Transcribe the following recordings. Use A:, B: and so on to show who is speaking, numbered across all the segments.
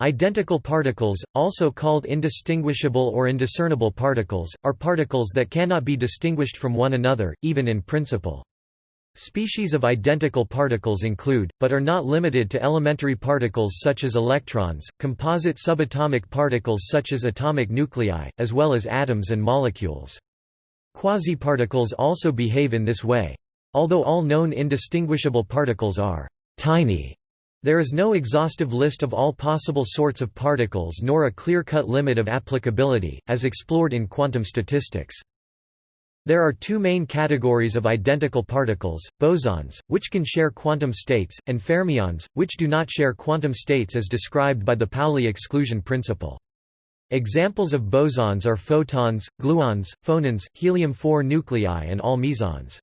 A: Identical particles, also called indistinguishable or indiscernible particles, are particles that cannot be distinguished from one another, even in principle. Species of identical particles include, but are not limited to elementary particles such as electrons, composite subatomic particles such as atomic nuclei, as well as atoms and molecules. Quasiparticles also behave in this way. Although all known indistinguishable particles are tiny, there is no exhaustive list of all possible sorts of particles nor a clear-cut limit of applicability, as explored in quantum statistics. There are two main categories of identical particles, bosons, which can share quantum states, and fermions, which do not share quantum states as described by the Pauli exclusion principle. Examples of bosons are photons, gluons, phonons, helium-4 nuclei and all mesons.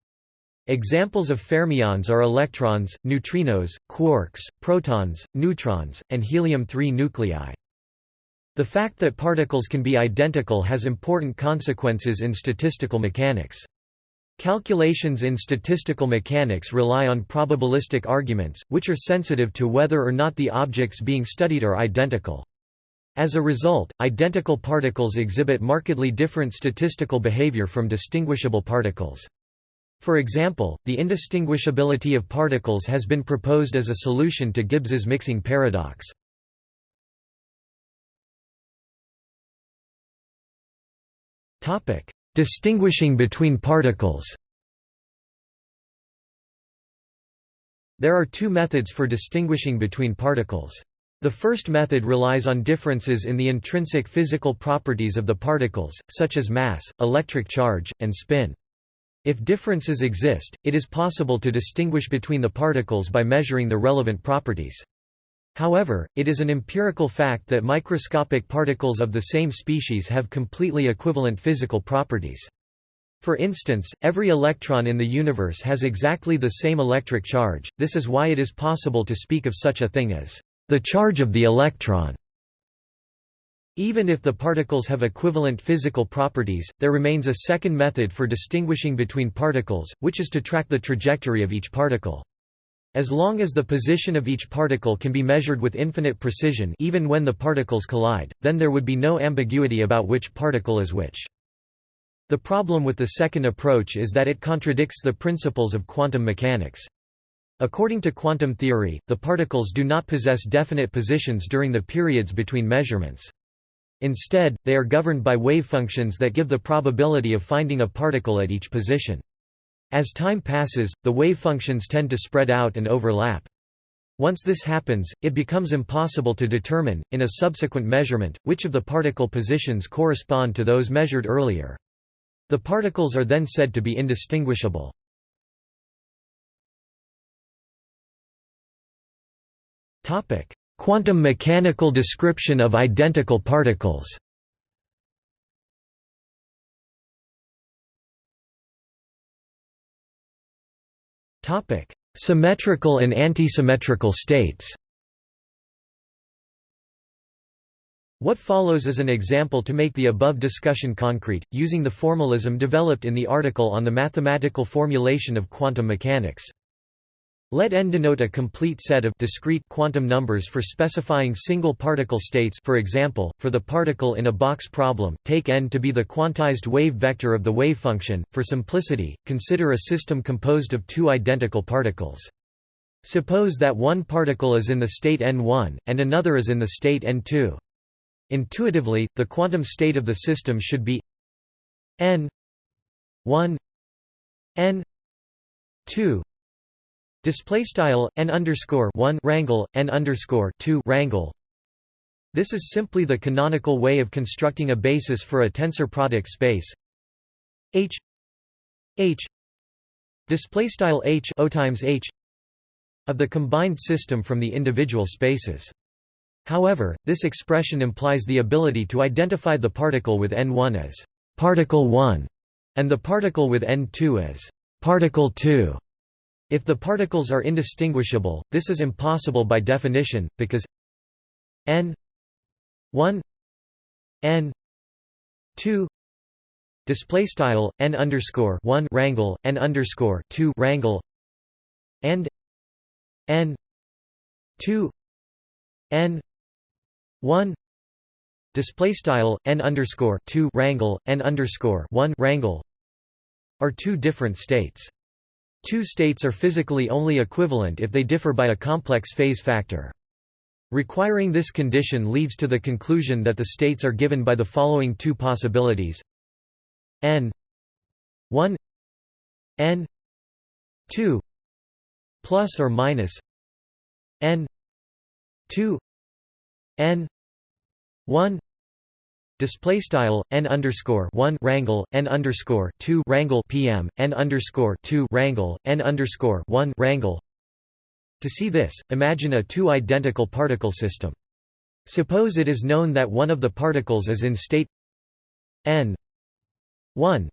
A: Examples of fermions are electrons, neutrinos, quarks, protons, neutrons, and helium-3 nuclei. The fact that particles can be identical has important consequences in statistical mechanics. Calculations in statistical mechanics rely on probabilistic arguments, which are sensitive to whether or not the objects being studied are identical. As a result, identical particles exhibit markedly different statistical behavior from distinguishable particles. For example, the indistinguishability of particles has been proposed as a solution to Gibbs's mixing paradox. Distinguishing between particles There are two methods for distinguishing between particles. The first method relies on differences in the intrinsic physical properties of the particles, such as mass, electric charge, and spin. If differences exist, it is possible to distinguish between the particles by measuring the relevant properties. However, it is an empirical fact that microscopic particles of the same species have completely equivalent physical properties. For instance, every electron in the universe has exactly the same electric charge, this is why it is possible to speak of such a thing as the charge of the electron. Even if the particles have equivalent physical properties, there remains a second method for distinguishing between particles, which is to track the trajectory of each particle. As long as the position of each particle can be measured with infinite precision even when the particles collide, then there would be no ambiguity about which particle is which. The problem with the second approach is that it contradicts the principles of quantum mechanics. According to quantum theory, the particles do not possess definite positions during the periods between measurements. Instead, they are governed by wave functions that give the probability of finding a particle at each position. As time passes, the wave functions tend to spread out and overlap. Once this happens, it becomes impossible to determine, in a subsequent measurement, which of the particle positions correspond to those measured earlier. The particles are then said to be indistinguishable. Quantum mechanical description of identical particles Topic: Symmetrical and antisymmetrical states What follows is an example to make the above discussion concrete, using the formalism developed in the article on the mathematical formulation of quantum mechanics. Let n denote a complete set of discrete quantum numbers for specifying single particle states for example, for the particle in a box problem, take n to be the quantized wave vector of the wave function. For simplicity, consider a system composed of two identical particles. Suppose that one particle is in the state n1, and another is in the state n2. Intuitively, the quantum state of the system should be n 1 n 2 Display style n underscore one rangle n underscore two rangle. This is simply the canonical way of constructing a basis for a tensor product space. H H display style H O times H of the combined system from the individual spaces. However, this expression implies the ability to identify the particle with n1 as particle 1 and the particle with n2 as particle 2. If the particles are indistinguishable, this is impossible by definition, because n 1 n 2 display style n underscore 1 rangle n underscore 2 rangle and n 2 n 1 display style n underscore 2 rangle n underscore 1 rangle are two different states. Two states are physically only equivalent if they differ by a complex phase factor. Requiring this condition leads to the conclusion that the states are given by the following two possibilities n 1 n 2 plus or minus n 2 n 1 Display style n underscore one rangle n underscore two rangle pm n underscore two rangle n underscore one rangle. To see this, imagine a two identical particle system. Suppose it is known that one of the particles is in state n one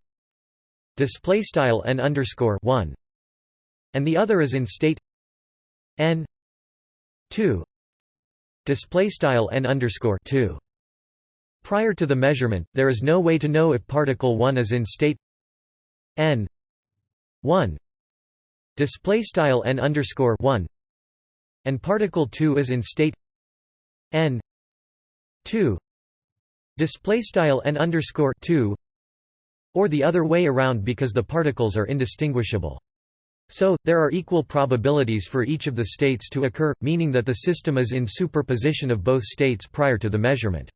A: display style n underscore one, and the other is in state n two display style n underscore two. Prior to the measurement, there is no way to know if particle 1 is in state n 1 display style n underscore 1 and particle 2 is in state n 2 display style n underscore 2 or the other way around because the particles are indistinguishable. So, there are equal probabilities for each of the states to occur, meaning that the system is in superposition of both states prior to the measurement.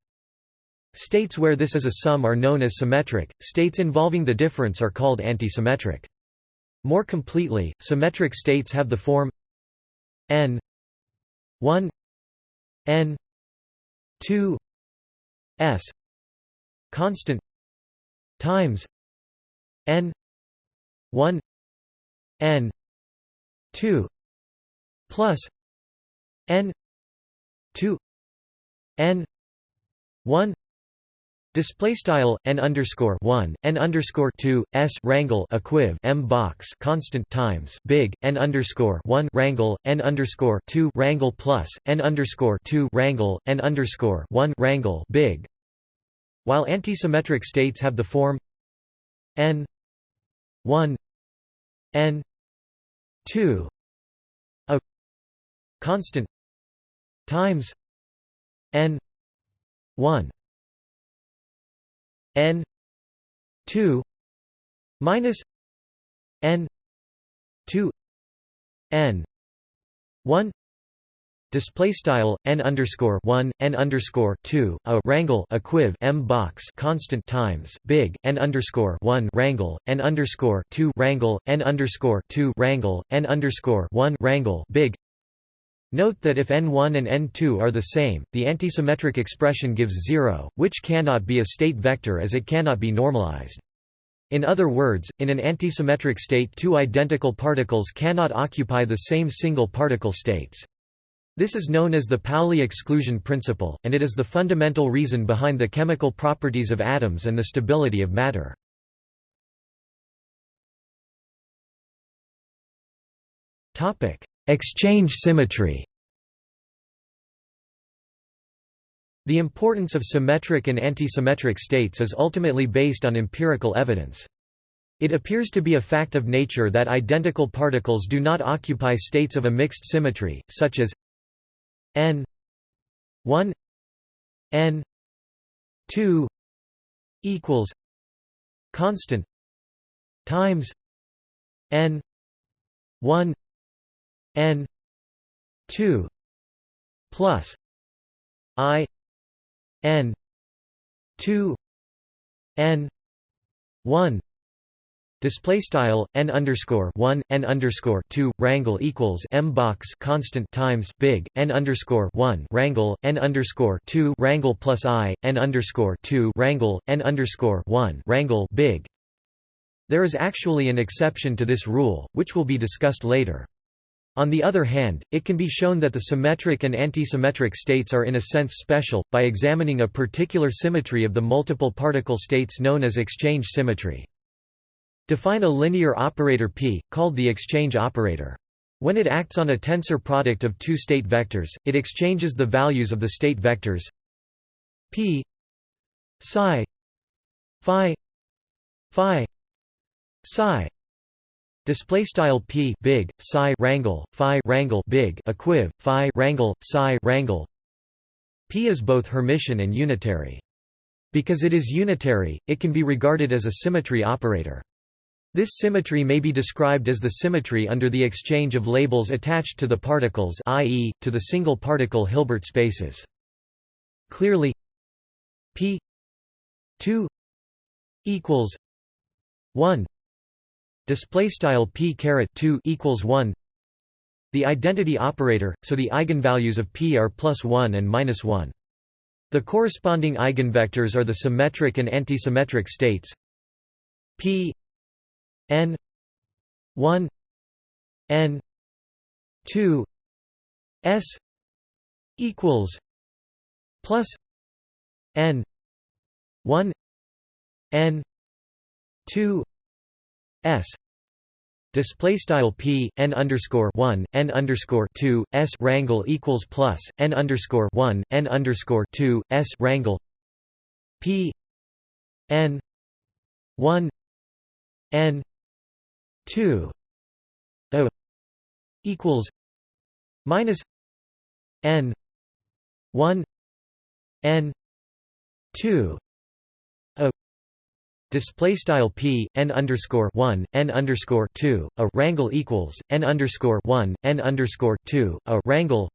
A: States where this is a sum are known as symmetric, states involving the difference are called antisymmetric. More completely, symmetric states have the form n 1 n 2 s constant times n 1 n 2 plus n 2 n 1 Display style n underscore one n underscore two s rangle equiv m box constant times big n underscore one rangle n underscore two rangle plus n underscore two rangle n underscore one rangle big. While antisymmetric states have the form n one n two a constant times n one n 2 minus n 2 n 1 Display style n underscore one n underscore two a rangle equiv m box constant times big n underscore one rangle n underscore two rangle n underscore two rangle n underscore one rangle big Note that if n1 and n2 are the same, the antisymmetric expression gives 0, which cannot be a state vector as it cannot be normalized. In other words, in an antisymmetric state two identical particles cannot occupy the same single particle states. This is known as the Pauli exclusion principle, and it is the fundamental reason behind the chemical properties of atoms and the stability of matter. Exchange symmetry The importance of symmetric and antisymmetric states is ultimately based on empirical evidence. It appears to be a fact of nature that identical particles do not occupy states of a mixed symmetry, such as n 1 n 2 equals constant times n 1 n 2 plus i n 2 n 1 Display style n underscore one n underscore two rangle equals m box constant times big n underscore one rangle n underscore two rangle plus i n underscore two rangle n underscore one rangle big. There is actually an exception to this rule, which will be discussed later. On the other hand, it can be shown that the symmetric and antisymmetric states are in a sense special, by examining a particular symmetry of the multiple particle states known as exchange symmetry. Define a linear operator P, called the exchange operator. When it acts on a tensor product of two state vectors, it exchanges the values of the state vectors P psi phi phi psi display style p big psi rangle phi rangle big equiv phi rangle psi rangle P is both Hermitian and unitary. Because it is unitary, it can be regarded as a symmetry operator. This symmetry may be described as the symmetry under the exchange of labels attached to the particles i.e., to the single particle Hilbert spaces. Clearly p 2 equals 1 display style p caret 2 equals 1 the identity operator so the eigenvalues of p are plus 1 and minus 1 the corresponding eigenvectors are the symmetric and antisymmetric states. P n 1 n 2 s equals plus n 1 n 2 s display style p n underscore 1 n underscore 2 s rangle equals plus n underscore 1 n underscore 2 s rangle p n 1 n 2 o equals minus n 1 n 2 o display style p n underscore 1 n underscore 2 a rangle equals n underscore 1 n underscore 2 a rangle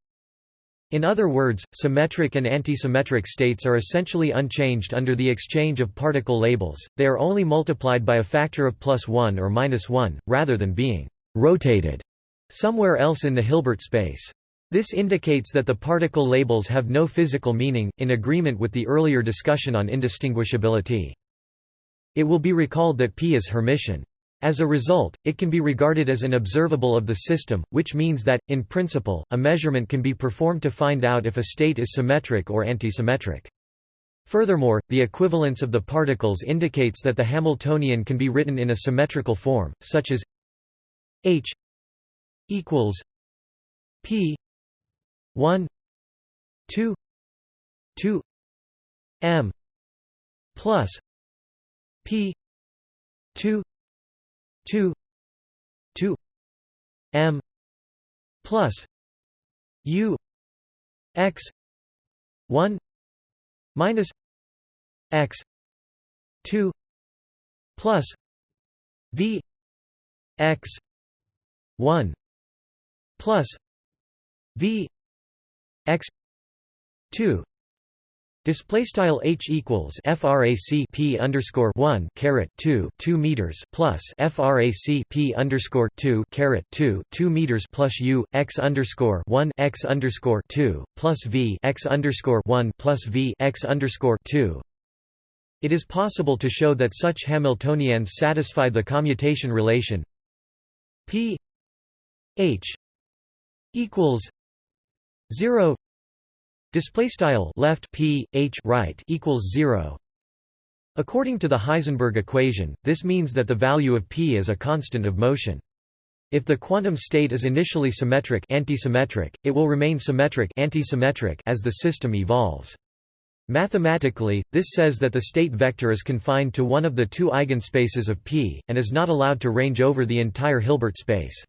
A: in other words, symmetric and antisymmetric states are essentially unchanged under the exchange of particle labels, they are only multiplied by a factor of plus 1 or minus 1, rather than being «rotated» somewhere else in the Hilbert space. This indicates that the particle labels have no physical meaning, in agreement with the earlier discussion on indistinguishability. It will be recalled that P is Hermitian. As a result, it can be regarded as an observable of the system, which means that, in principle, a measurement can be performed to find out if a state is symmetric or antisymmetric. Furthermore, the equivalence of the particles indicates that the Hamiltonian can be written in a symmetrical form, such as H equals P 1 2 2 M plus P 2 2 2 m plus u x 1 minus x 2 plus v x 1 plus v x 2 Display style h equals frac p underscore one caret two two meters plus frac p underscore two caret two two meters plus u x underscore one x underscore two plus v x underscore one plus v x underscore two. It is possible to show that such Hamiltonians satisfy the commutation relation p h equals zero Display style left p h right equals zero. According to the Heisenberg equation, this means that the value of p is a constant of motion. If the quantum state is initially symmetric antisymmetric, it will remain symmetric antisymmetric as the system evolves. Mathematically, this says that the state vector is confined to one of the two eigenspaces of P, and is not allowed to range over the entire Hilbert space.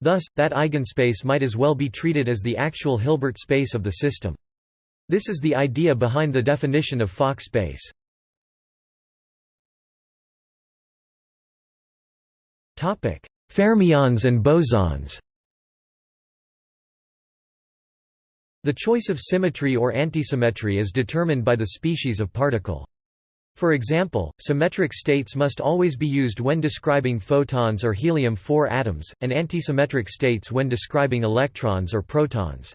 A: Thus, that eigenspace might as well be treated as the actual Hilbert space of the system. This is the idea behind the definition of Fock space. Fermions and bosons The choice of symmetry or antisymmetry is determined by the species of particle. For example, symmetric states must always be used when describing photons or helium-4 atoms, and antisymmetric states when describing electrons or protons.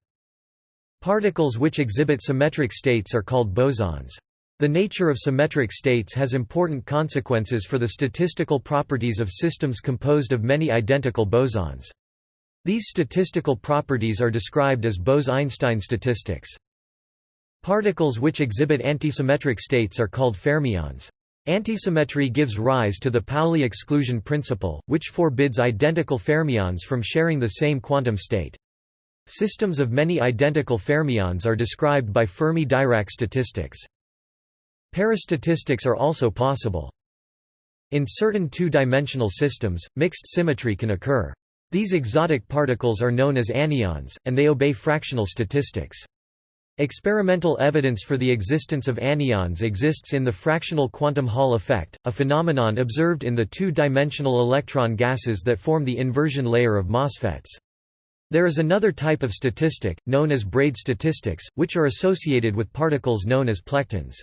A: Particles which exhibit symmetric states are called bosons. The nature of symmetric states has important consequences for the statistical properties of systems composed of many identical bosons. These statistical properties are described as Bose–Einstein statistics. Particles which exhibit antisymmetric states are called fermions. Antisymmetry gives rise to the Pauli exclusion principle, which forbids identical fermions from sharing the same quantum state. Systems of many identical fermions are described by Fermi-Dirac statistics. Parastatistics are also possible. In certain two-dimensional systems, mixed symmetry can occur. These exotic particles are known as anyons, and they obey fractional statistics. Experimental evidence for the existence of anyons exists in the fractional quantum Hall effect, a phenomenon observed in the two-dimensional electron gases that form the inversion layer of MOSFETs. There is another type of statistic, known as braid statistics, which are associated with particles known as plectons.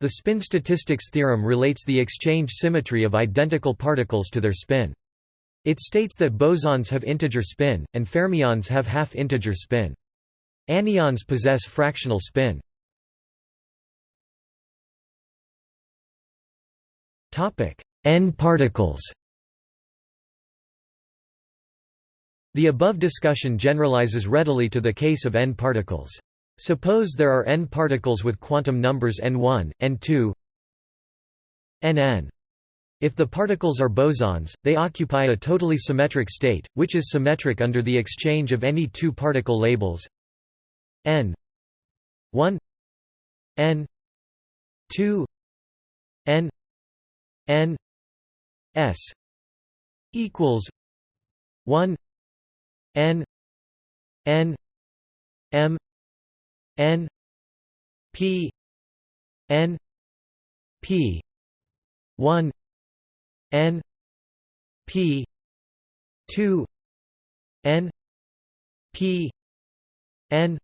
A: The spin statistics theorem relates the exchange symmetry of identical particles to their spin. It states that bosons have integer spin, and fermions have half-integer spin. Anyons possess fractional spin. N particles The above discussion generalizes readily to the case of n particles. Suppose there are n particles with quantum numbers n1, n2, nn. If the particles are bosons, they occupy a totally symmetric state, which is symmetric under the exchange of any two particle labels n 1 n 2 n n s equals 1 n n m n p n p. 1 n p. 2 n p. N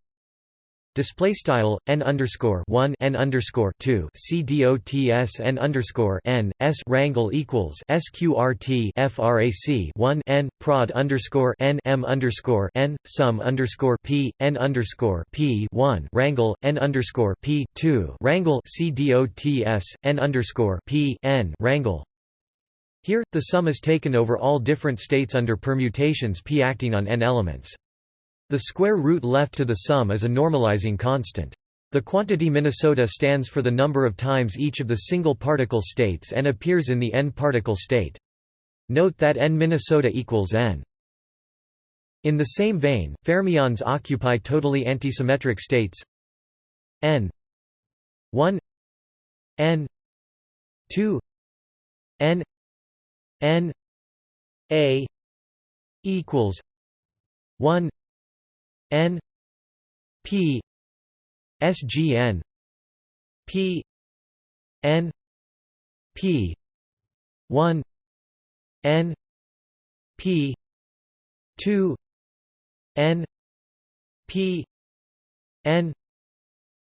A: Display style n underscore one n underscore two c dots n underscore n s rangle equals sqrt frac one n prod underscore n m underscore n sum underscore p n underscore p one rangle n underscore p two rangle c dots n underscore p n rangle. Here, the sum is taken over all different states under permutations p acting on n elements. The square root left to the sum is a normalizing constant. The quantity Minnesota stands for the number of times each of the single particle states and appears in the n-particle state. Note that n Minnesota equals n. In the same vein, fermions occupy totally antisymmetric states n 1 n 2 n n a equals 1 N P SGN P N P one N P two N P N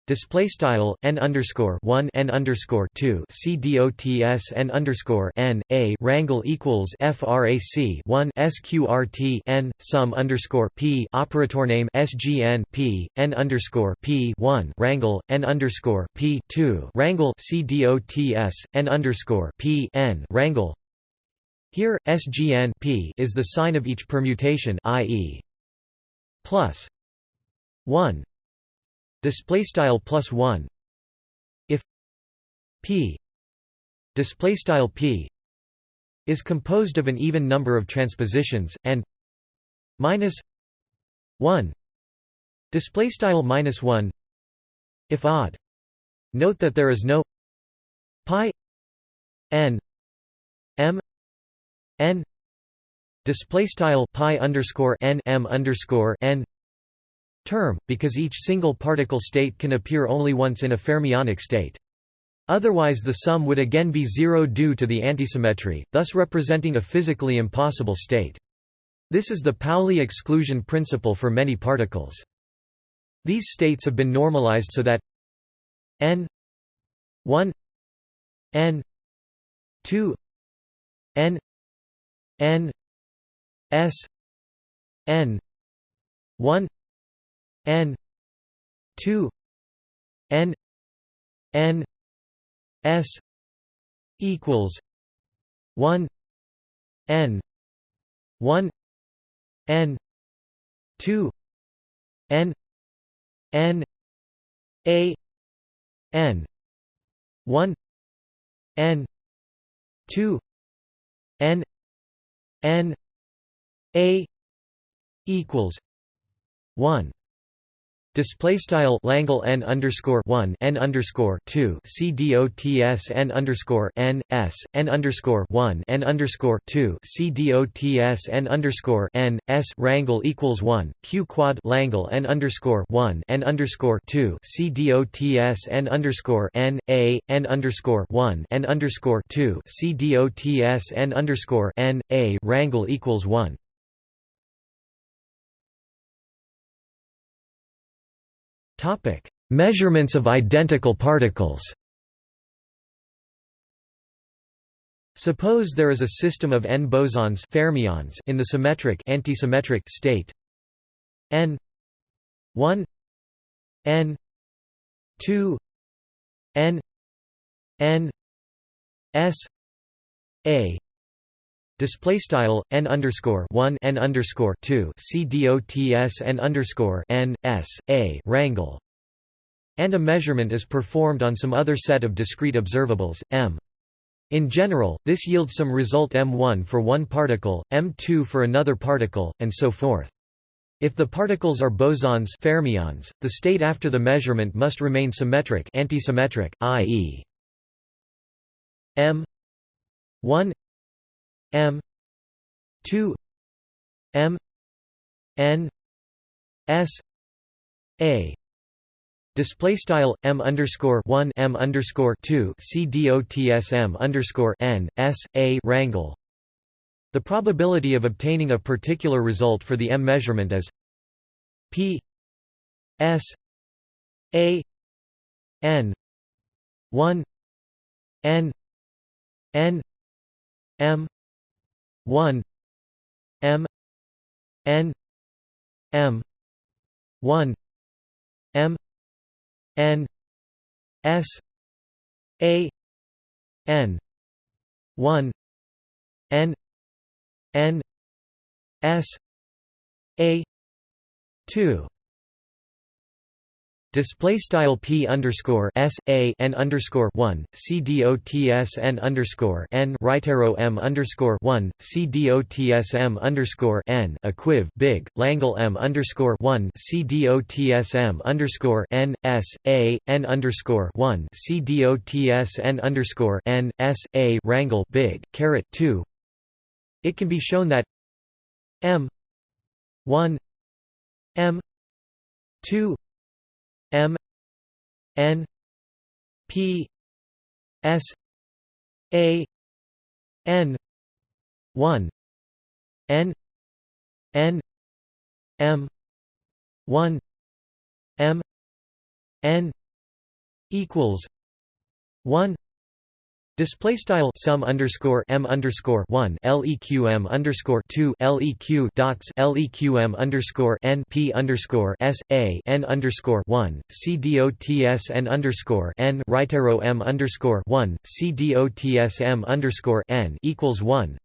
A: Display style n underscore one n underscore two c dots n underscore n a rangle equals frac one sqrt n sum underscore p operator name sgn p n underscore p one rangle n underscore p two rangle c dots n underscore p n rangle. Here sgn p is the sign of each permutation, i.e. plus one display style plus 1 if p display style p is composed of an even number of transpositions and minus 1 display style minus 1 if odd note that there is no pi n m n display style pi underscore n m underscore n term, because each single particle state can appear only once in a fermionic state. Otherwise the sum would again be zero due to the antisymmetry, thus representing a physically impossible state. This is the Pauli exclusion principle for many particles. These states have been normalized so that n 1 n 2 n n s n 1 n 2 n n s equals 1 n 1 n 2 n n a n 1 n 2 n n a equals 1 Display style Langle n underscore one n underscore two c dots n underscore n s n underscore one n underscore two c dots n underscore n s rangle equals one q quad Langle n underscore one n underscore two c dots n underscore n a n underscore one n underscore two c dots n underscore n a rangle equals one Topic: Measurements of identical particles. Suppose there is a system of n bosons fermions in the symmetric antisymmetric state n 1 n 2 n n s a display style n underscore 1 n underscore 2 c dots n underscore n s a rangle and a measurement is performed on some other set of discrete observables m. In general this yields some result m1 for one particle m2 for another particle and so forth. If the particles are bosons fermions the state after the measurement must remain symmetric antisymmetric i.e. m 1 M two M N S A Display style m underscore one m underscore two c dots m underscore n s a rangle. The probability of obtaining a particular result for the m measurement is p s a n one n n m 1 m n m 1 m n s a n 1 n n s a 2 Display style p underscore s a n underscore one c dots n underscore n right arrow m underscore one c dots underscore n equiv big Langle m underscore one c dots m underscore n s a n underscore one c dots underscore n s a rangle big caret two. It can be shown that m one m two M N P S A N one N N M one M N equals one Display style sum underscore m underscore one leqm underscore two leq dots leqm underscore n p underscore s a n underscore one c dots n underscore n right arrow m underscore one c dots m underscore n equals one,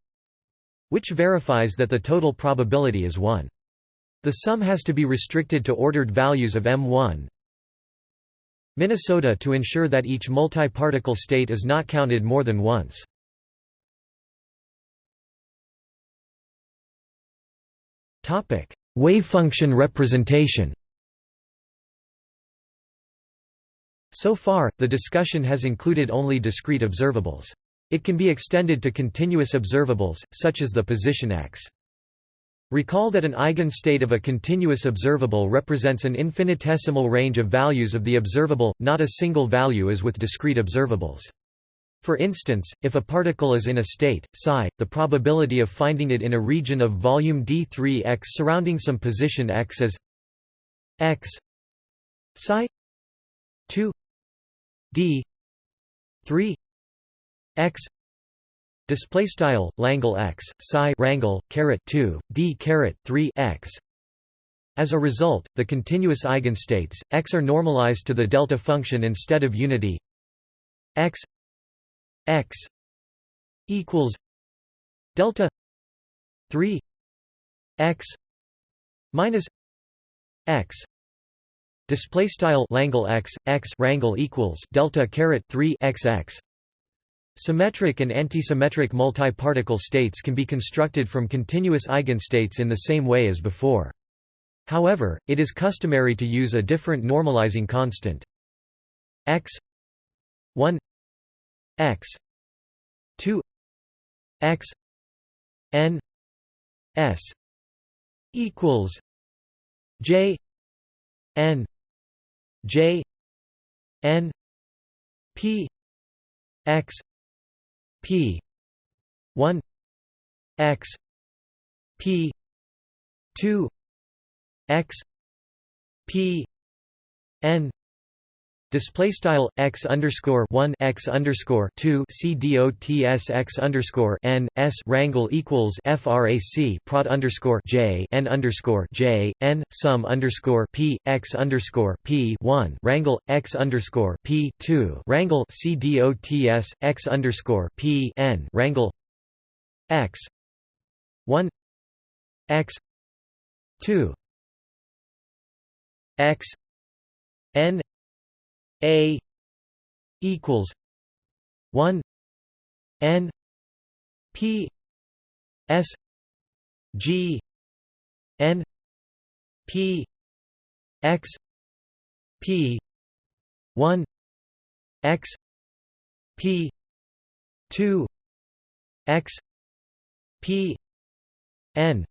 A: which verifies that the total probability is one. The sum has to be restricted to ordered values of m1, Minnesota to ensure that each multi-particle state is not counted more than once. Wavefunction representation So far, the discussion has included only discrete observables. It can be extended to continuous observables, such as the position x. Recall that an eigenstate of a continuous observable represents an infinitesimal range of values of the observable, not a single value as with discrete observables. For instance, if a particle is in a state, psi, the probability of finding it in a region of volume d3x surrounding some position x is x psi 2 d 3 x Display style Langle x psi rangle caret 2 d caret 3 x. As a result, the continuous eigenstates x are normalized to the delta function instead of unity. x x equals delta 3 x minus x display style Langle x x rangle equals delta caret 3 x x Symmetric and antisymmetric multi-particle states can be constructed from continuous eigenstates in the same way as before. However, it is customary to use a different normalizing constant x 1 x 2 x n s equals j n j n p x p 1 x p 2 x p n Display style x underscore one x underscore two c dots x underscore n s rangle equals frac prod underscore j n underscore j n sum underscore p x underscore p one rangle x underscore p two rangle c dots x underscore p n rangle x one x two x n a equals one N P S G N P X P one X P two X P N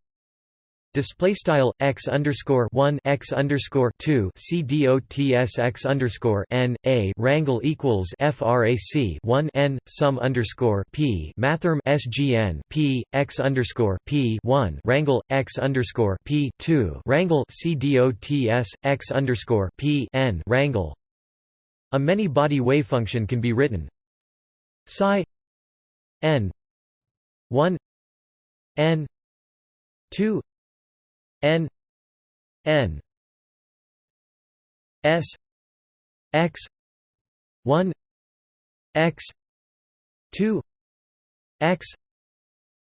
A: Display style x underscore one x underscore two c dots x underscore n a rangle equals frac one n sum underscore p mathrm sgn p x underscore p one rangle x underscore p two rangle c dots x underscore p n rangle. A many-body wavefunction can be written psi n one n two n n s x 1 x 2 x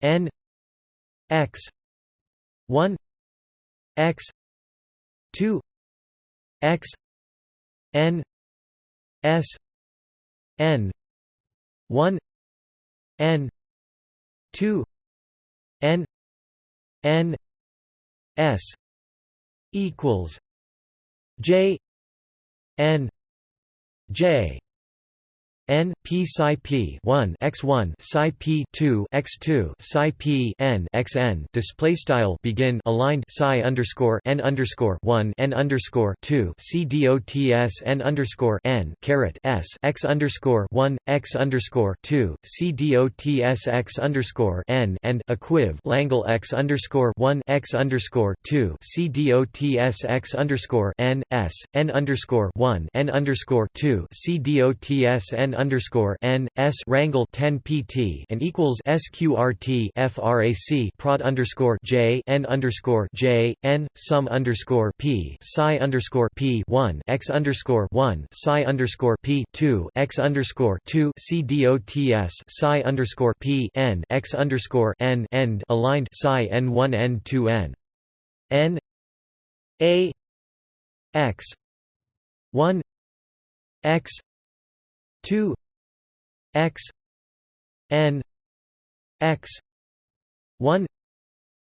A: n x 1 x 2 x n s n 1 n 2 n n S equals J N J n p psi p 1 x 1 psi p 2 x 2 psi p n x n. Display style begin aligned psi underscore n underscore 1 n underscore 2 c dots n underscore n caret s x underscore 1 x underscore 2 c dots x underscore n and equiv langle x underscore 1 x underscore 2 c dots x underscore n s n underscore 1 n underscore 2 c dots n underscore n s rangle 10 pt and equals sqrt frac prod underscore j n underscore j n sum underscore p psi underscore p 1 x underscore 1 psi underscore p 2 x underscore 2 c dots psi underscore p n x underscore n end aligned psi n 1 n 2 n. N a x 1 x 2 x n x 1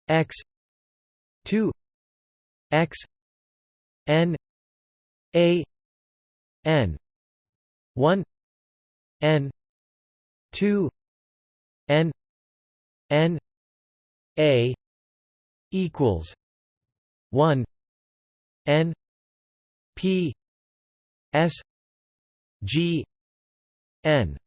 A: x 2 x n a n 1 n 2 n n a equals 1 n p s G N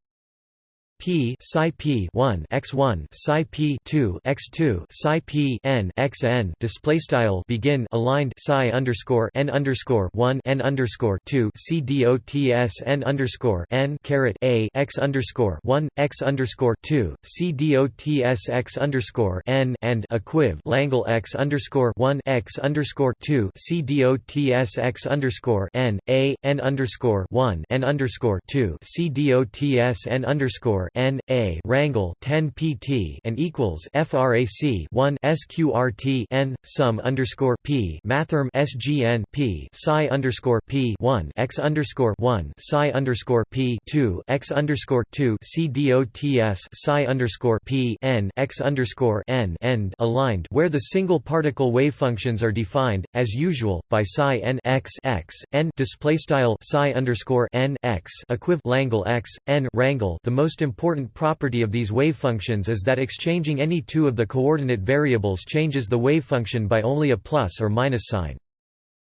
A: P psi P one x one psi P two x two psi P n x n display style begin aligned psi underscore n underscore one n underscore two C D O T S n underscore n caret a x underscore one x underscore two C D O T S x underscore n and equiv Langle x underscore one x underscore two C D O T S x underscore n a n underscore one n underscore two C D O T S n underscore n a rangle 10 pt and equals frac 1 sqrt n sum underscore p mathrm sgn p psi underscore p 1 x underscore 1 psi underscore p 2 x underscore 2 c dots psi underscore p n x underscore n end aligned where the single particle wave functions are defined as usual by psi n x x n display style psi underscore n x equiv langle x n rangle. The most important property of these wave functions is that exchanging any two of the coordinate variables changes the wave function by only a plus or minus sign.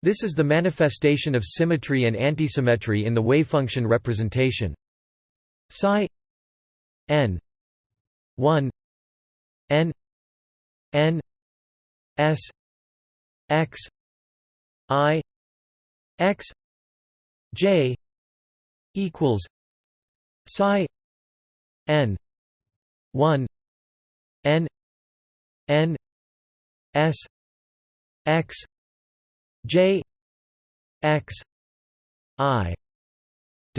A: This is the manifestation of symmetry and antisymmetry in the wavefunction representation. Psi n 1 n n s x i x j equals psi n. 1 n. N. S. X. J. X. I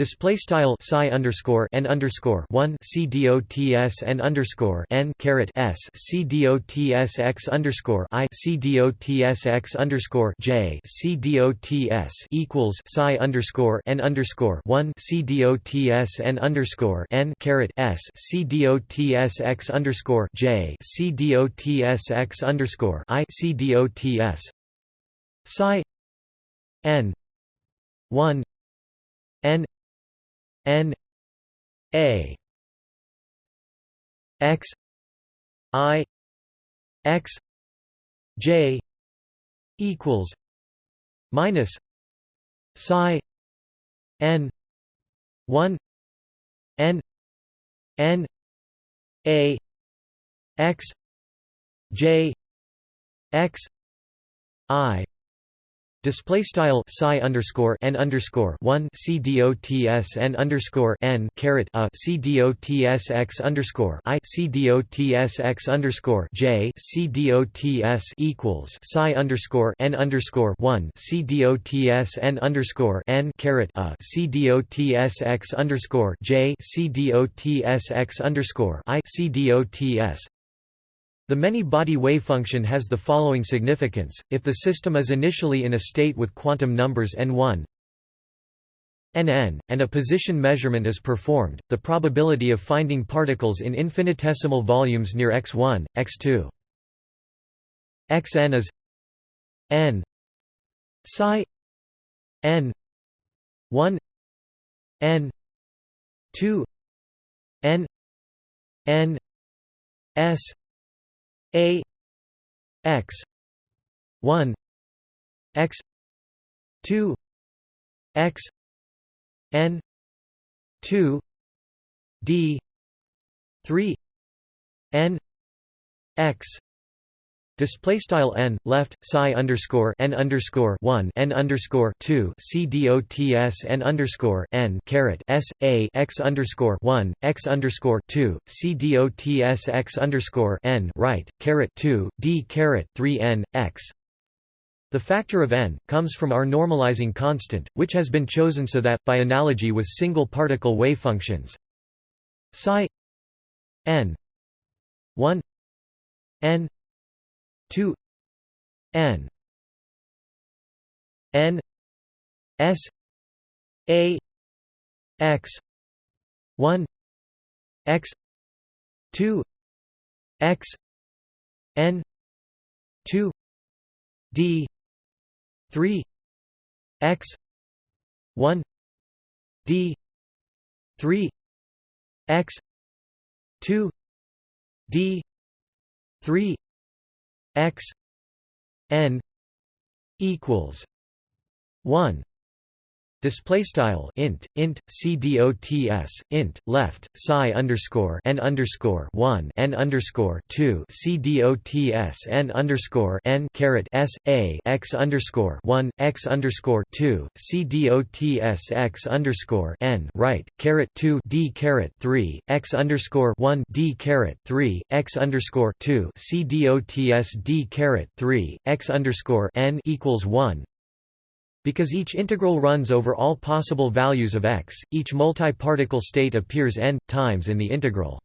A: Display style psi underscore n underscore one c dots underscore n caret s c dots x underscore i c dots x underscore j c dots equals psi underscore n underscore one c dots underscore n caret s c dots x underscore j c dots x underscore i c dots psi n one n N A X I X J equals minus psi N one N N A X J X I Display style psi underscore n underscore one c dots n underscore n caret a c dots x underscore i c dots x underscore j c dots equals psi underscore n underscore one c dots n underscore n caret a c dots x underscore j c dots x underscore i c dots the many-body wavefunction has the following significance, if the system is initially in a state with quantum numbers n1 nn, and a position measurement is performed, the probability of finding particles in infinitesimal volumes near x1, x2 xn is n psi n 1 n 2 n n s a x 1 x 2 x n 2 d 3 n x Display style n left psi underscore n underscore one n underscore two c dots n underscore n caret s a x underscore one x underscore two c dots x underscore n right caret two d caret three n x. The factor of n comes from our normalizing constant, which has been chosen so that, by analogy with single particle wave functions, psi n one n 2 n n s a x 1 x 2 x n 2 d 3 x 1 d 3 x 2 d 3 x n equals 1 Display style int int c dots int left psi underscore n underscore one n underscore two c dots n underscore n caret s a x underscore one x underscore two c dots x underscore n right caret two d caret three x underscore one d caret three x underscore two c dots d caret three x underscore n equals one Because each integral runs over all possible values of x, each multi-particle state appears n times in the integral.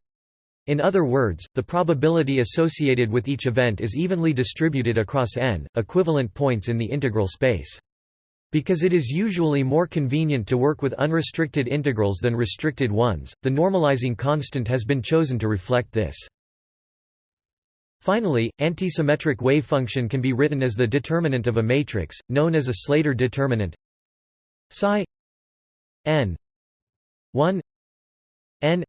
A: In other words, the probability associated with each event is evenly distributed across n, equivalent points in the integral space. Because it is usually more convenient to work with unrestricted integrals than restricted ones, the normalizing constant has been chosen to reflect this. Finally, antisymmetric wave function can be written as the determinant of a matrix, known as a Slater determinant. Psi n 1 n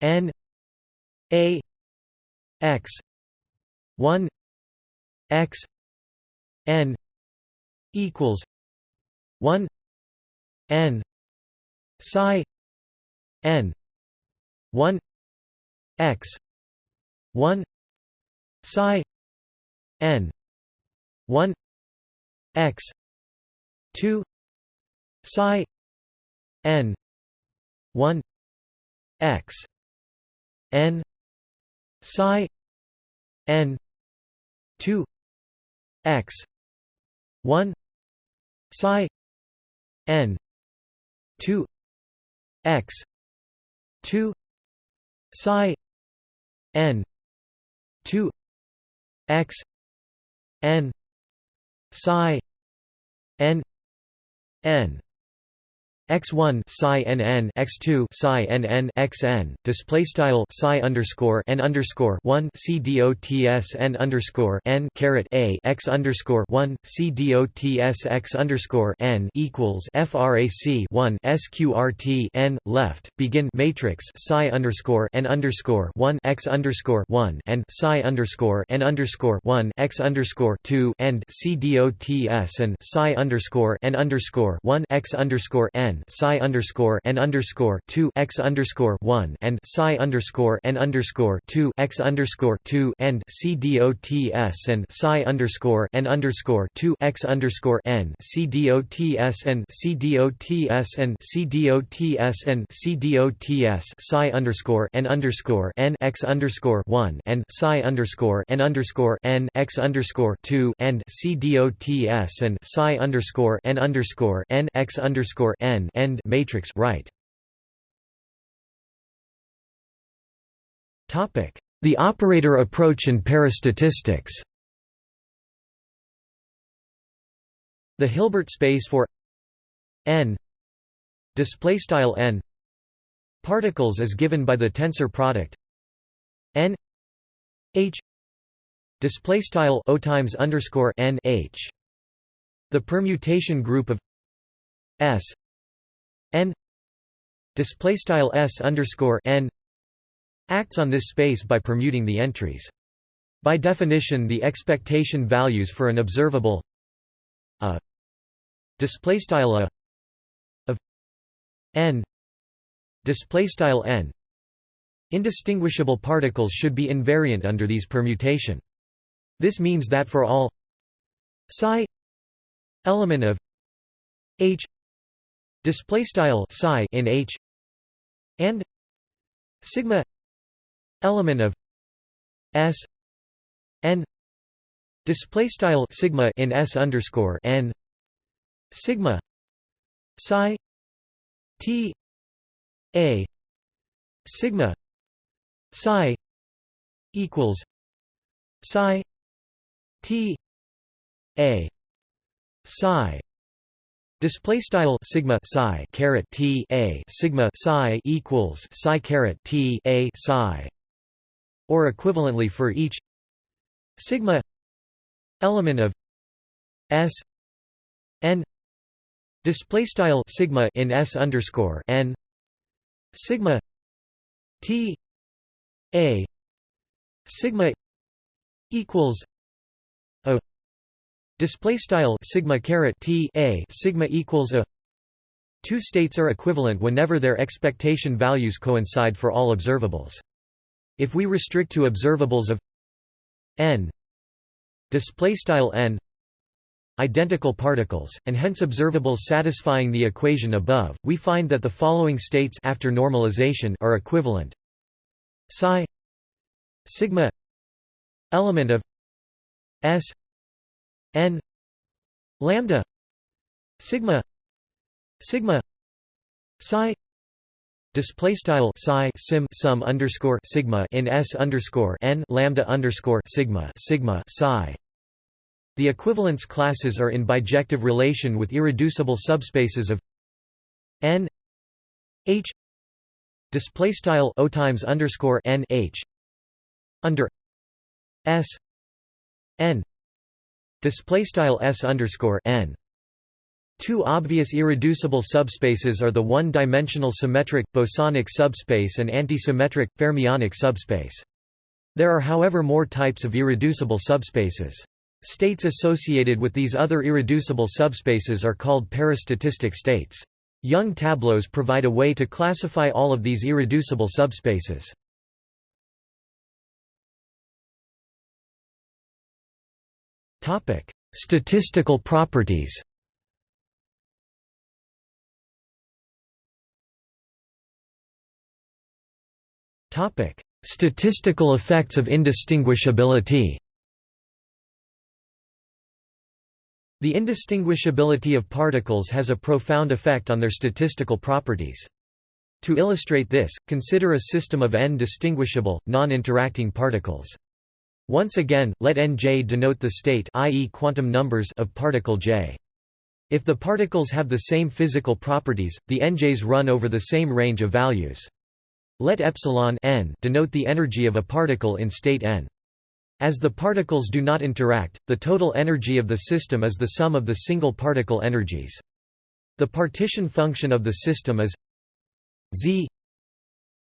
A: n a x 1 x n equals 1 n psi n 1 x 1 psi n 1 x 2 psi n 1 x n psi n 2 x 1 psi n 2 x 2 psi n 2 x n psi n n x1 psi nn x2 psi nn xn display style psi underscore n underscore 1 c dots n underscore n caret a x underscore 1 c dots x underscore n equals frac 1 sqrt n left begin matrix psi underscore n underscore 1 x underscore 1 and psi underscore n underscore 1 x underscore 2 and c dots and psi underscore n underscore 1 x underscore n psi underscore n underscore two x underscore one and psi underscore n underscore two x underscore two and c dots and psi underscore n underscore two x underscore n c dots and c dots and c dots and c dots psi underscore n underscore n x underscore one and psi underscore n underscore n x underscore two and c dots and psi underscore n underscore n x underscore n end matrix right. Topic: The operator approach in parastatistics. The Hilbert space for n display style n particles is given by the tensor product n h display style o times underscore n h. The permutation group of s n display style s underscore n acts on this space by permuting the entries. By definition, the expectation values for an observable a display style a of n display style n indistinguishable particles should be invariant under these permutation. This means that for all psi element of h display style psi in H and sigma element of S n display style sigma in S underscore n sigma psi T a sigma psi equals psi T a psi Display style sigma psi caret t a sigma psi equals psi caret t a psi, or equivalently for each sigma element of s n. Display style sigma in s underscore n sigma t a sigma equals Display style sigma caret t a sigma equals a. Two states are equivalent whenever their expectation values coincide for all observables. If we restrict to observables of n display style n identical particles, and hence observables satisfying the equation above, we find that the following states after normalization are equivalent. Psi sigma element of S n lambda sigma sigma psi display style psi sim sum underscore sigma in s underscore n lambda underscore sigma sigma psi. The equivalence classes are in bijective relation with irreducible subspaces of n h display style o times underscore n h under s n display style s underscore n Two obvious irreducible subspaces are the one-dimensional symmetric, bosonic subspace and antisymmetric, fermionic subspace. There are however more types of irreducible subspaces. States associated with these other irreducible subspaces are called parastatistic states. Young tableaus provide a way to classify all of these irreducible subspaces. Statistical properties Topic: Statistical effects of indistinguishability. The indistinguishability of particles has a profound effect on their statistical properties. To illustrate this, consider a system of n distinguishable, non-interacting particles. Once again, let nj denote the state i.e. quantum numbers of particle j. If the particles have the same physical properties, the nj's run over the same range of values. Let epsilon n denote the energy of a particle in state n. As the particles do not interact, the total energy of the system is the sum of the single particle energies. The partition function of the system is z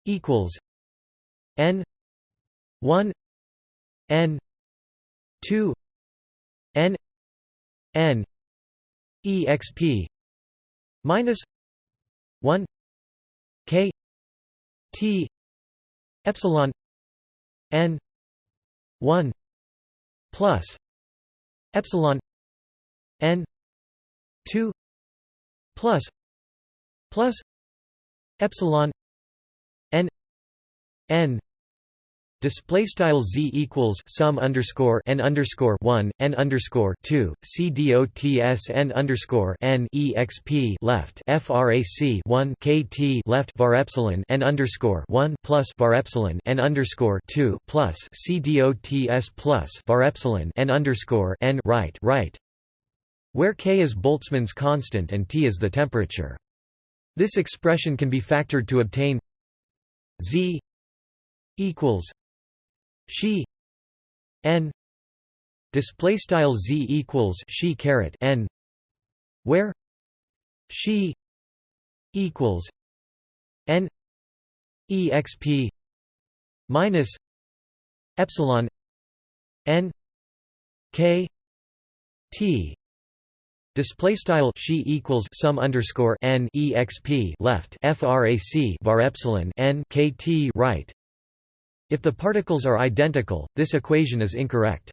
A: equals n 1 n 2 n n exp minus 1 k T epsilon n 1 plus epsilon n 2 plus plus epsilon n n Display style z equals sum underscore n underscore one n underscore two c dots n underscore n exp left frac one kt left var epsilon n underscore one plus var epsilon n underscore two plus c dots plus var epsilon n underscore n right right, where k is Boltzmann's constant and T is the temperature. This expression can be factored to obtain z equals xi n display style z equals xi caret n where xi equals n exp minus epsilon n k t. Display style xi equals sum underscore n exp left frac var epsilon n kt right if the particles are identical, this equation is incorrect.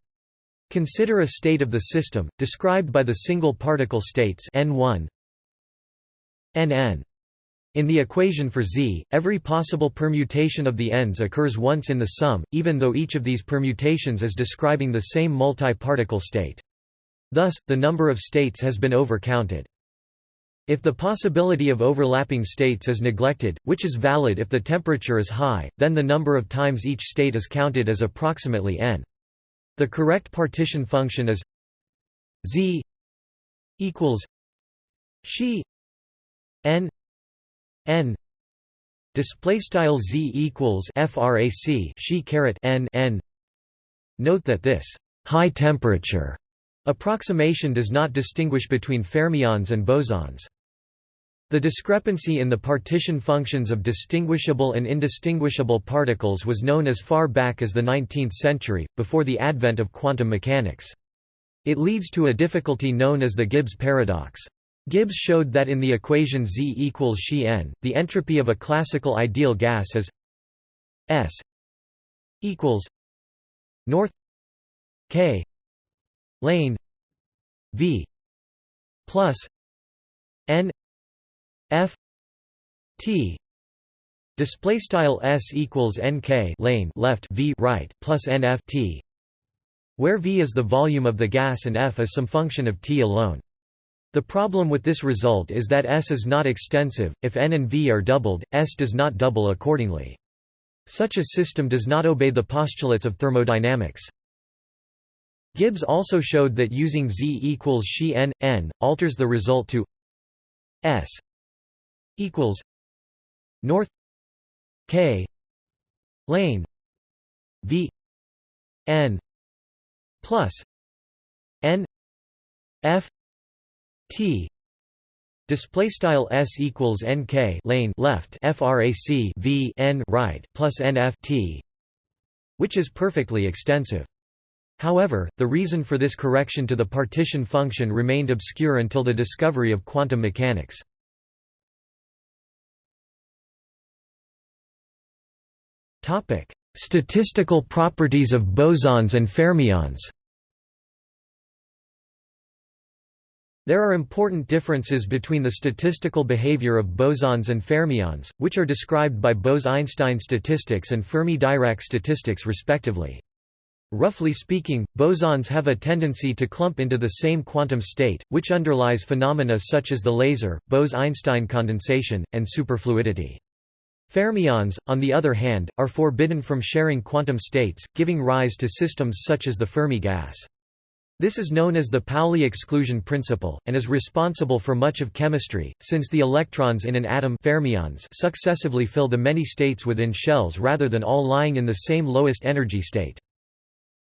A: Consider a state of the system, described by the single particle states n1 nn. In the equation for Z, every possible permutation of the n's occurs once in the sum, even though each of these permutations is describing the same multi-particle state. Thus, the number of states has been overcounted. If the possibility of overlapping states is neglected, which is valid if the temperature is high, then the number of times each state is counted as approximately n. The correct partition function is z equals xi n n. Display style z equals frac xi caret n n. Note that this high temperature approximation does not distinguish between fermions and bosons the discrepancy in the partition functions of distinguishable and indistinguishable particles was known as far back as the 19th century, before the advent of quantum mechanics. It leads to a difficulty known as the Gibbs paradox. Gibbs showed that in the equation Z equals xi n, the entropy of a classical ideal gas is S equals north K lane V plus N F T display style s equals nk lane left v right plus nf t where v is the volume of the gas and f is some function of t alone The problem with this result is that S is not extensive, if n and v are doubled, S does not double accordingly. Such a system does not obey the postulates of thermodynamics. Gibbs also showed that using z equals xi n, n, alters the result to S equals north k lane v n plus n f t display style s equals nk lane left frac v n right plus nft, which is perfectly extensive However, the reason for this correction to the partition function remained obscure until the discovery of quantum mechanics. Statistical properties of bosons and fermions There are important differences between the statistical behavior of bosons and fermions, which are described by Bose–Einstein statistics and Fermi–Dirac statistics respectively. Roughly speaking, bosons have a tendency to clump into the same quantum state, which underlies phenomena such as the laser, Bose–Einstein condensation, and superfluidity. Fermions, on the other hand, are forbidden from sharing quantum states, giving rise to systems such as the Fermi gas. This is known as the Pauli exclusion principle, and is responsible for much of chemistry, since the electrons in an atom fermions successively fill the many states within shells rather than all lying in the same lowest energy state.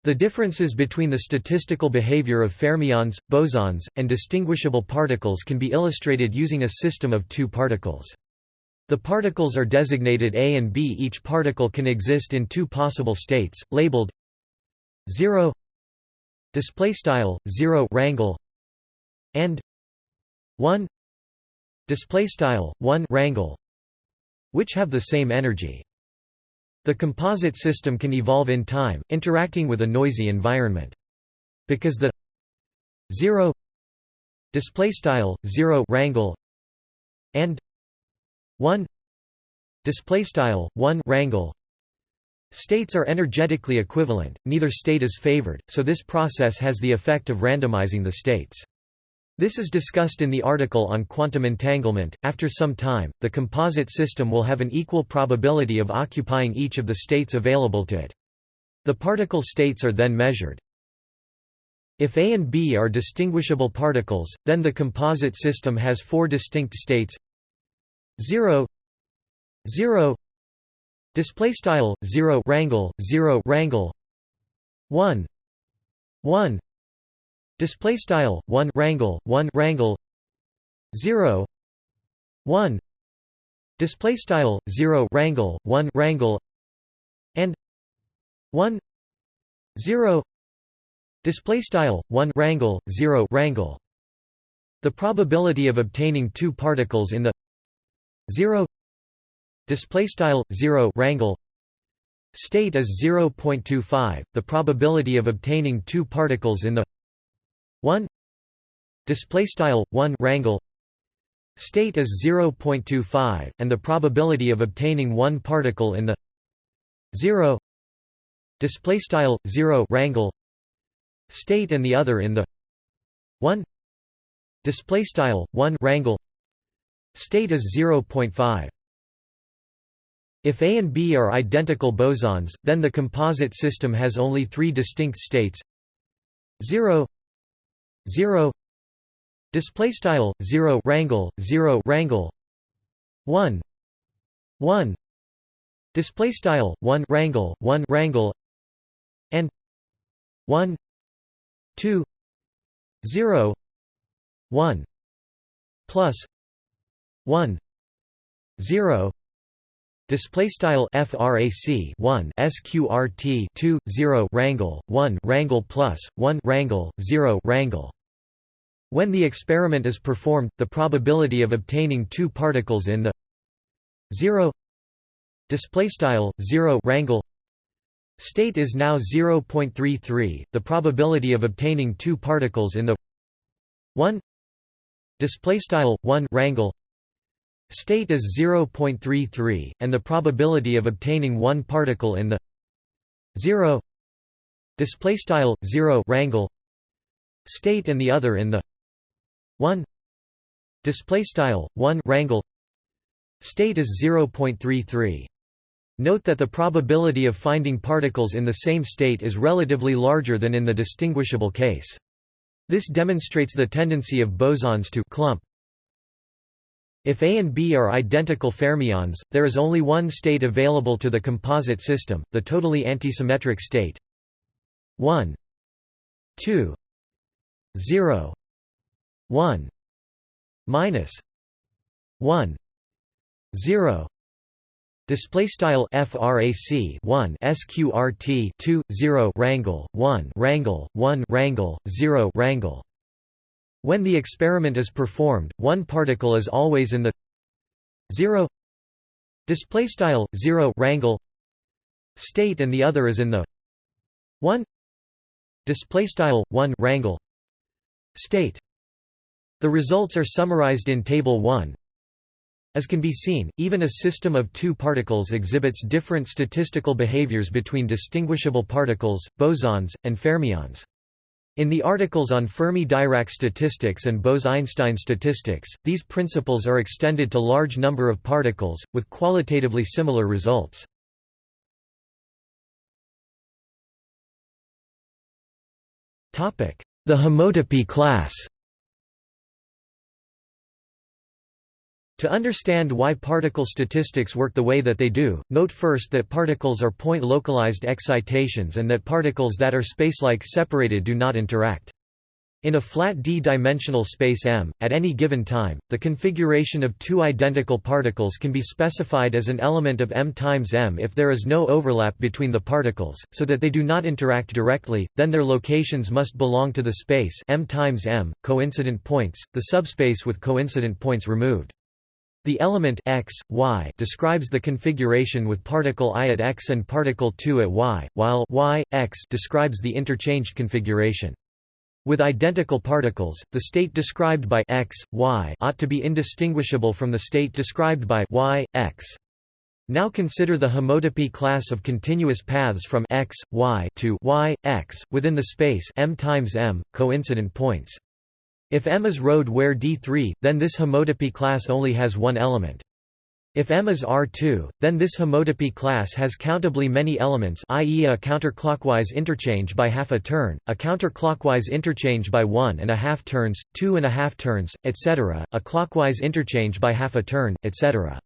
A: The differences between the statistical behavior of fermions, bosons, and distinguishable particles can be illustrated using a system of two particles. The particles are designated A and B. Each particle can exist in two possible states, labeled 0 display style 0 rangle and 1 display style 1 rangle which have the same energy the composite system can evolve in time interacting with a noisy environment because the 0 display style 0 rangle and 1 display style 1 rangle States are energetically equivalent, neither state is favored, so this process has the effect of randomizing the states. This is discussed in the article on quantum entanglement. After some time, the composite system will have an equal probability of occupying each of the states available to it. The particle states are then measured. If A and B are distinguishable particles, then the composite system has four distinct states 0 0 Display style zero rangle zero rangle one one display style one rangle one rangle zero one display style zero rangle one rangle and one zero display style one rangle zero rangle. The probability of obtaining two particles in the zero display style 0 rangle state is 0.25 the probability of obtaining two particles in the 1 display style 1 rangle state is 0.25 and the probability of obtaining one particle in the 0 display style 0 rangle state and the other in the 1 display style 1 rangle state is 0.5 if A and B are identical bosons, then the composite system has only three distinct states. 0 0 display style 0 rangle 0 rangle 1 1 display style 1 rangle 1 rangle and 1 2 0 1 plus 1 0 Display style frac 1 sqrt 2 0 rangle 1 rangle plus 1 rangle 0 rangle. When the experiment is performed, the probability of obtaining two particles in the 0 display style 0 rangle state is now 0.33. The probability of obtaining two particles in the 1 display style 1 rangle State is 0.33, and the probability of obtaining one particle in the 0 display style 0 rangle state and the other in the 1 display style 1 rangle state is 0.33 Note that the probability of finding particles in the same state is relatively larger than in the distinguishable case. This demonstrates the tendency of bosons to clump. If A and B are identical fermions, there is only one state available to the composite system, the totally antisymmetric state. 1 2 0 1 minus. 1 0 Display style frac 1 sqrt 2 0 rangle 1 rangle 1 rangle 0 rangle. When the experiment is performed, one particle is always in the 0 display style 0 rangle state and the other is in the 1 display style 1 rangle state. The results are summarized in table 1. As can be seen, even a system of two particles exhibits different statistical behaviors between distinguishable particles, bosons, and fermions. In the articles on Fermi-Dirac statistics and Bose–Einstein statistics, these principles are extended to large number of particles, with qualitatively similar results. The homotopy class To understand why particle statistics work the way that they do, note first that particles are point-localized excitations and that particles that are spacelike separated do not interact. In a flat d-dimensional space M, at any given time, the configuration of two identical particles can be specified as an element of M times M if there is no overlap between the particles, so that they do not interact directly, then their locations must belong to the space M times M, coincident points, the subspace with coincident points removed. The element x, y describes the configuration with particle i at x and particle 2 at y, while y, x describes the interchanged configuration. With identical particles, the state described by x, y ought to be indistinguishable from the state described by y, x. Now consider the homotopy class of continuous paths from x, y to y, x, within the space m times m, coincident points. If M is road where D3, then this homotopy class only has one element. If M is R2, then this homotopy class has countably many elements i.e. a counterclockwise interchange by half a turn, a counterclockwise interchange by one and a half turns, two and a half turns, etc., a clockwise interchange by half a turn, etc.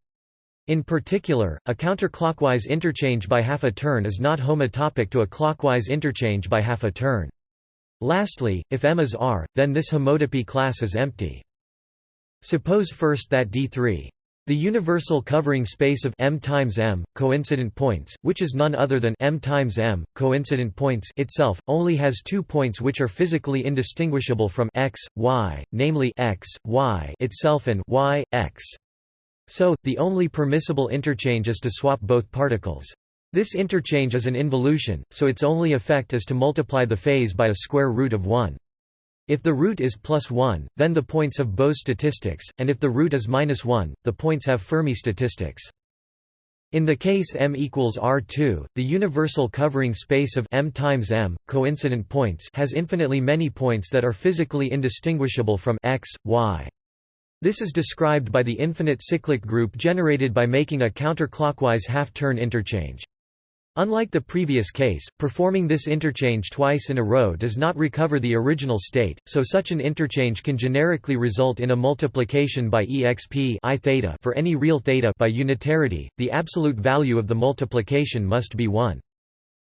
A: In particular, a counterclockwise interchange by half a turn is not homotopic to a clockwise interchange by half a turn. Lastly, if M is R, then this homotopy class is empty. Suppose first that D3 the universal covering space of M times M, coincident points, which is none other than M times M, coincident points itself, only has two points which are physically indistinguishable from x, y, namely x, y itself and y, x. So, the only permissible interchange is to swap both particles. This interchange is an involution, so its only effect is to multiply the phase by a square root of 1. If the root is plus 1, then the points have Bose statistics, and if the root is minus 1, the points have Fermi statistics. In the case M equals R2, the universal covering space of M times M, coincident points has infinitely many points that are physically indistinguishable from x, y. This is described by the infinite cyclic group generated by making a counterclockwise half-turn interchange. Unlike the previous case, performing this interchange twice in a row does not recover the original state, so such an interchange can generically result in a multiplication by exp I theta for any real theta by unitarity, the absolute value of the multiplication must be 1.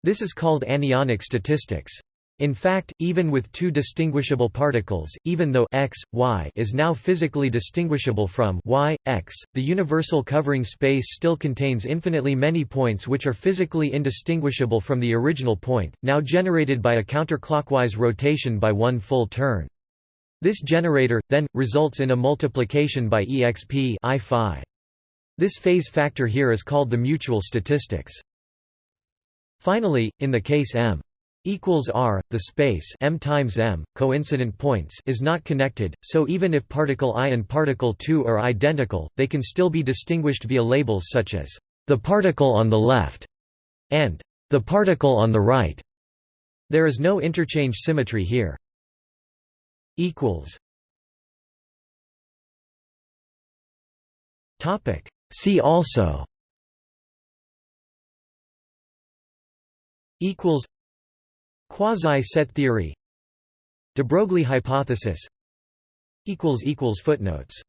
A: This is called anyonic statistics. In fact, even with two distinguishable particles, even though x, y is now physically distinguishable from y, x, the universal covering space still contains infinitely many points which are physically indistinguishable from the original point, now generated by a counterclockwise rotation by one full turn. This generator, then, results in a multiplication by exp I phi. This phase factor here is called the mutual statistics. Finally, in the case M equals r the space m times m coincident points is not connected so even if particle i and particle 2 are identical they can still be distinguished via labels such as the particle on the left and the particle on the right. There is no interchange symmetry here. Equals. Topic. See also. Equals. Quasi-set theory. De Broglie hypothesis. Footnotes